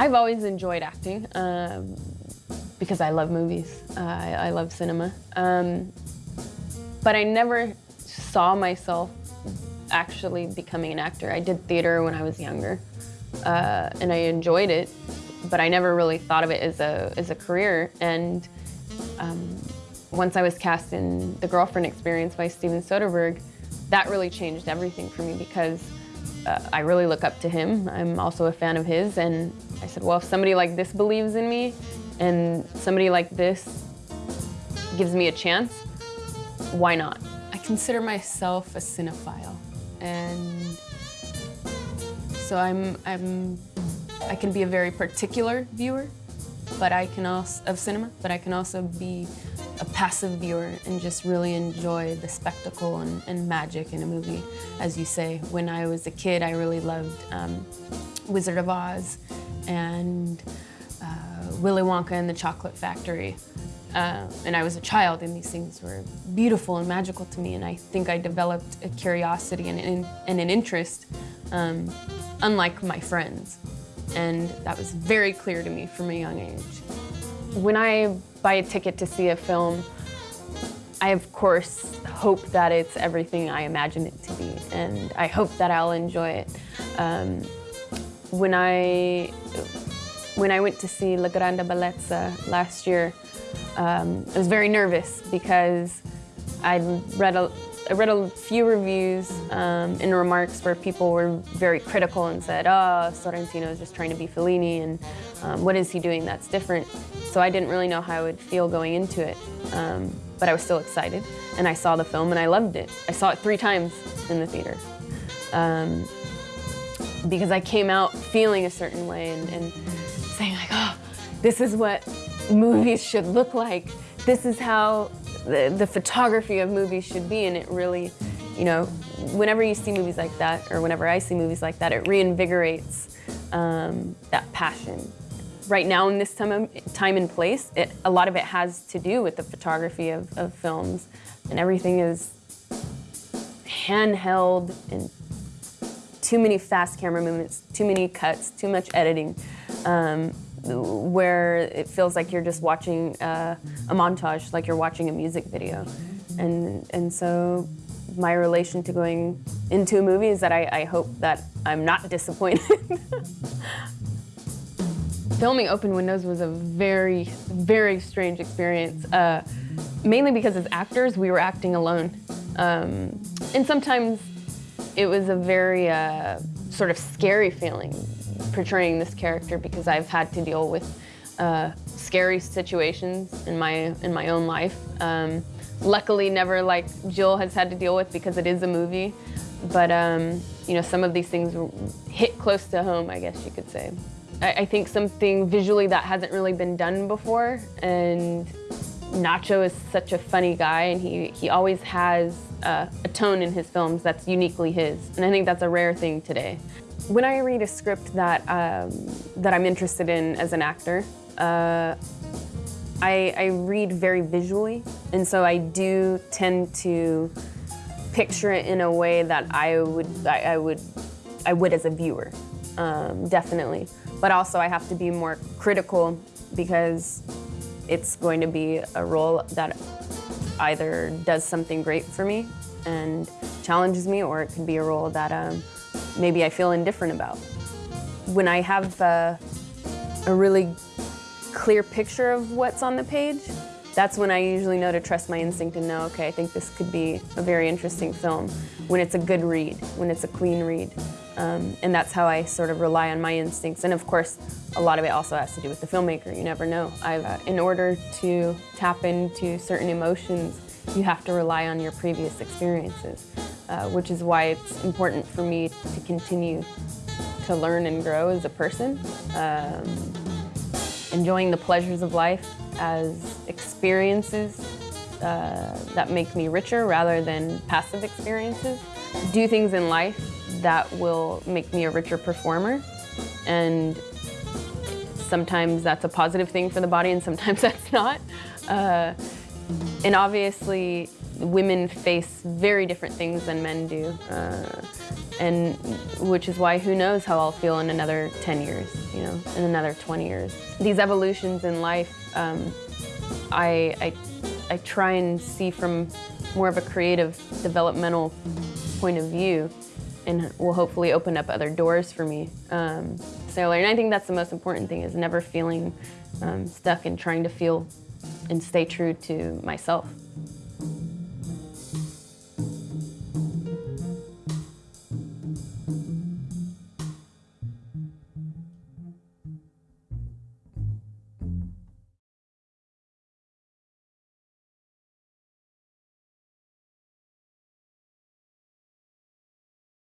I've always enjoyed acting um, because I love movies. Uh, I, I, love cinema. Um, but I never saw myself actually becoming an actor. I did theater when I was younger, uh, and I enjoyed it, but I never really thought of it as a, as a career. And um, once I was cast in The Girlfriend Experience by Steven Soderbergh, that really changed everything for me because uh, I really look up to him. I'm also a fan of his, and I said, well, if somebody like this believes in me, and somebody like this gives me a chance, why not? I consider myself a cinephile, and so I'm, I'm, I can be a very particular viewer, but I can also, of cinema, but I can also be passive viewer and just really enjoy the spectacle and, and, magic in a movie. As you say, when I was a kid, I really loved um, Wizard of Oz and uh, Willy Wonka and the Chocolate Factory. Uh, and I was a child and these things were beautiful and magical to me and I think I developed a curiosity and, and, and an interest um, unlike my friends. And that was very clear to me from a young age. When I buy a ticket to see a film, I of course hope that it's everything I imagine it to be, and I hope that I'll enjoy it. Um, when I when I went to see La Grande Bellezza last year, um, I was very nervous because I'd read a, I read a few reviews um, and remarks where people were very critical and said, oh, Sorrentino is just trying to be Fellini and um, what is he doing that's different? So I didn't really know how I would feel going into it, um, but I was still excited. And I saw the film and I loved it. I saw it three times in the theater. Um, because I came out feeling a certain way and, and saying like, oh, this is what movies should look like. This is how the, the photography of movies should be and it really, you know, whenever you see movies like that or whenever I see movies like that, it reinvigorates um, that passion. Right now in this time, time and place, it, a lot of it has to do with the photography of, of films and everything is handheld and too many fast camera movements, too many cuts, too much editing. Um, where it feels like you're just watching uh, a montage, like you're watching a music video. And, and so my relation to going into a movie is that I, I hope that I'm not disappointed. Filming Open Windows was a very, very strange experience, uh, mainly because as actors, we were acting alone. Um, and sometimes it was a very uh, sort of scary feeling portraying this character because I've had to deal with uh, scary situations in my in my own life. Um, luckily, never like Jill has had to deal with because it is a movie. But um, you know, some of these things hit close to home, I guess you could say. I, I think something visually that hasn't really been done before, and Nacho is such a funny guy, and he he always has uh, a tone in his films that's uniquely his, and I think that's a rare thing today. When I read a script that, um, that I'm interested in as an actor, uh, I, I read very visually, and so I do tend to picture it in a way that I would, I, I would, I would as a viewer, um, definitely. But also I have to be more critical because it's going to be a role that either does something great for me and challenges me, or it could be a role that um, maybe I feel indifferent about. When I have uh, a really clear picture of what's on the page, that's when I usually know to trust my instinct and know, okay, I think this could be a very interesting film. When it's a good read, when it's a clean read. Um, and that's how I sort of rely on my instincts. And of course, a lot of it also has to do with the filmmaker. You never know. Uh, in order to tap into certain emotions, you have to rely on your previous experiences uh, which is why it's important for me to continue to learn and grow as a person. Um, enjoying the pleasures of life as experiences uh, that make me richer rather than passive experiences. Do things in life that will make me a richer performer and sometimes that's a positive thing for the body and sometimes that's not. Uh, and obviously women face very different things than men do. Uh, and which is why who knows how I'll feel in another 10 years, you know, in another 20 years. These evolutions in life, um, I, I, I try and see from more of a creative, developmental point of view and will hopefully open up other doors for me. Um, so and I think that's the most important thing is never feeling um, stuck and trying to feel and stay true to myself.